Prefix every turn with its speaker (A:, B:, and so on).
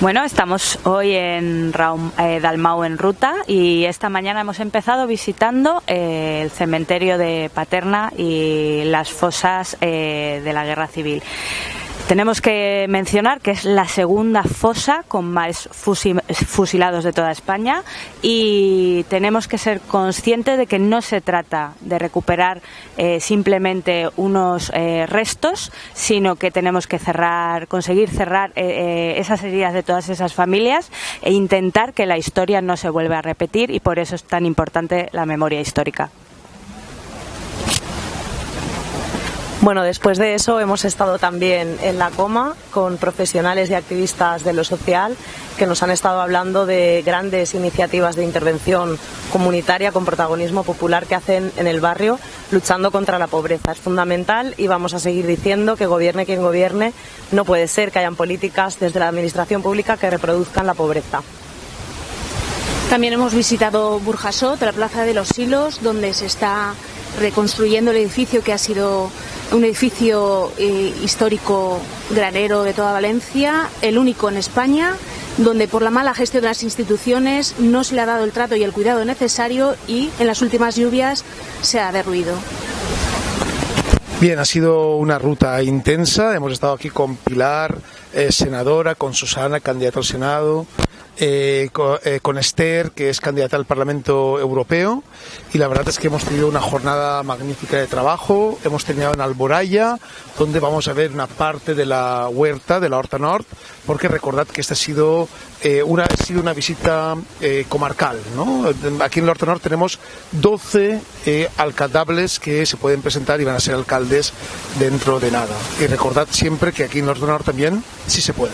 A: Bueno, estamos hoy en Raum, eh, Dalmau en ruta y esta mañana hemos empezado visitando eh, el cementerio de Paterna y las fosas eh, de la Guerra Civil. Tenemos que mencionar que es la segunda fosa con más fusilados de toda España y tenemos que ser conscientes de que no se trata de recuperar eh, simplemente unos eh, restos, sino que tenemos que cerrar, conseguir cerrar eh, esas heridas de todas esas familias e intentar que la historia no se vuelva a repetir y por eso es tan importante la memoria histórica.
B: Bueno, después de eso hemos estado también en la coma con profesionales y activistas de lo social que nos han estado hablando de grandes iniciativas de intervención comunitaria con protagonismo popular que hacen en el barrio luchando contra la pobreza. Es fundamental y vamos a seguir diciendo que gobierne quien gobierne, no puede ser que hayan políticas desde la administración pública que reproduzcan la pobreza.
C: También hemos visitado Burjasot, la Plaza de los Silos, donde se está reconstruyendo el edificio que ha sido un edificio eh, histórico granero de toda Valencia, el único en España, donde por la mala gestión de las instituciones no se le ha dado el trato y el cuidado necesario y en las últimas lluvias se ha derruido.
D: Bien, ha sido una ruta intensa. Hemos estado aquí con Pilar, eh, senadora, con Susana, candidata al Senado, eh, eh, con, Esther, que es candidata al Parlamento Europeo, y la verdad es que hemos tenido una jornada magnífica de trabajo. Hemos terminado en Alboraya, donde vamos a ver una parte de la huerta, de la Horta Nord, porque recordad que esta ha sido, eh, una, ha sido una visita comarcal. Aquí en la Horta Nord tenemos 12 alcaldables que se pueden presentar y van a ser alcaldes dentro de nada. Y recordad siempre que aquí en la Horta Nord también sí se puede.